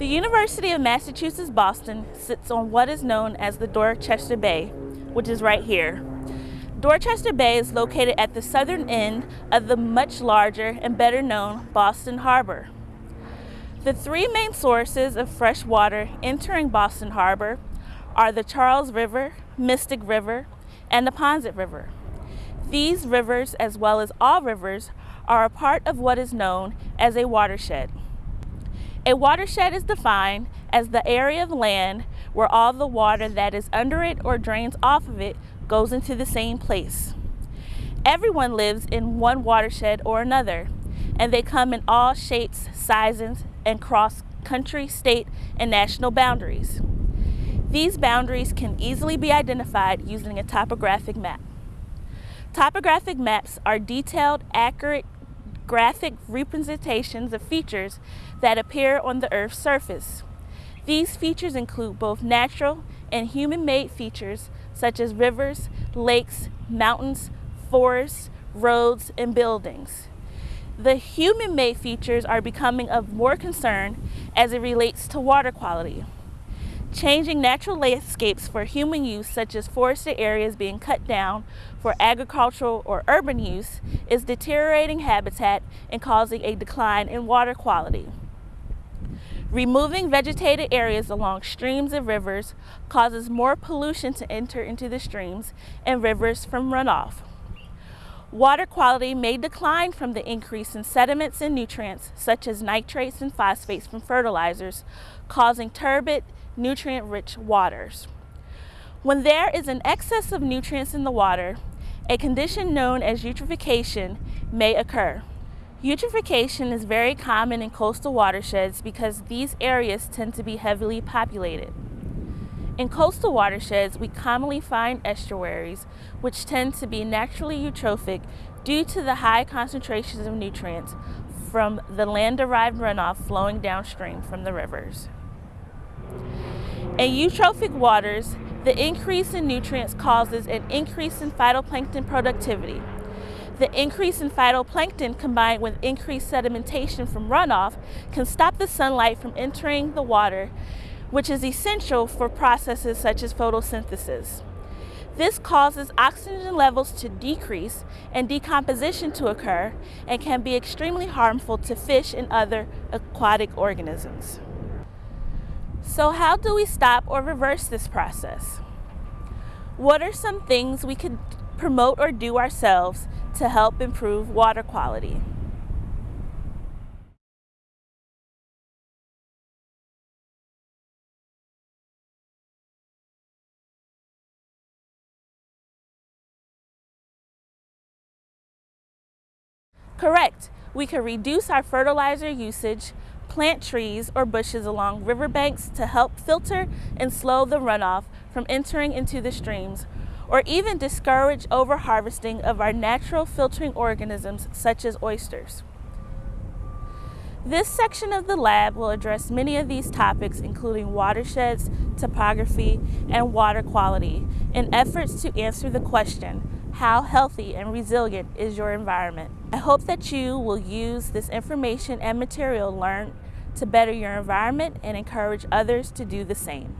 The University of Massachusetts Boston sits on what is known as the Dorchester Bay, which is right here. Dorchester Bay is located at the southern end of the much larger and better known Boston Harbor. The three main sources of fresh water entering Boston Harbor are the Charles River, Mystic River, and the Neponset River. These rivers, as well as all rivers, are a part of what is known as a watershed. A watershed is defined as the area of land where all the water that is under it or drains off of it goes into the same place. Everyone lives in one watershed or another, and they come in all shapes, sizes, and cross country, state, and national boundaries. These boundaries can easily be identified using a topographic map. Topographic maps are detailed, accurate graphic representations of features that appear on the Earth's surface. These features include both natural and human-made features such as rivers, lakes, mountains, forests, roads, and buildings. The human-made features are becoming of more concern as it relates to water quality. Changing natural landscapes for human use, such as forested areas being cut down for agricultural or urban use, is deteriorating habitat and causing a decline in water quality. Removing vegetated areas along streams and rivers causes more pollution to enter into the streams and rivers from runoff. Water quality may decline from the increase in sediments and nutrients, such as nitrates and phosphates from fertilizers, causing turbid, nutrient-rich waters. When there is an excess of nutrients in the water, a condition known as eutrophication may occur. Eutrophication is very common in coastal watersheds because these areas tend to be heavily populated. In coastal watersheds, we commonly find estuaries, which tend to be naturally eutrophic due to the high concentrations of nutrients from the land-derived runoff flowing downstream from the rivers. In eutrophic waters, the increase in nutrients causes an increase in phytoplankton productivity. The increase in phytoplankton combined with increased sedimentation from runoff can stop the sunlight from entering the water, which is essential for processes such as photosynthesis. This causes oxygen levels to decrease and decomposition to occur and can be extremely harmful to fish and other aquatic organisms. So how do we stop or reverse this process? What are some things we could promote or do ourselves to help improve water quality? Correct. We can reduce our fertilizer usage, plant trees or bushes along riverbanks to help filter and slow the runoff from entering into the streams, or even discourage overharvesting of our natural filtering organisms such as oysters. This section of the lab will address many of these topics including watersheds, topography, and water quality in efforts to answer the question, how healthy and resilient is your environment? I hope that you will use this information and material learned to better your environment and encourage others to do the same.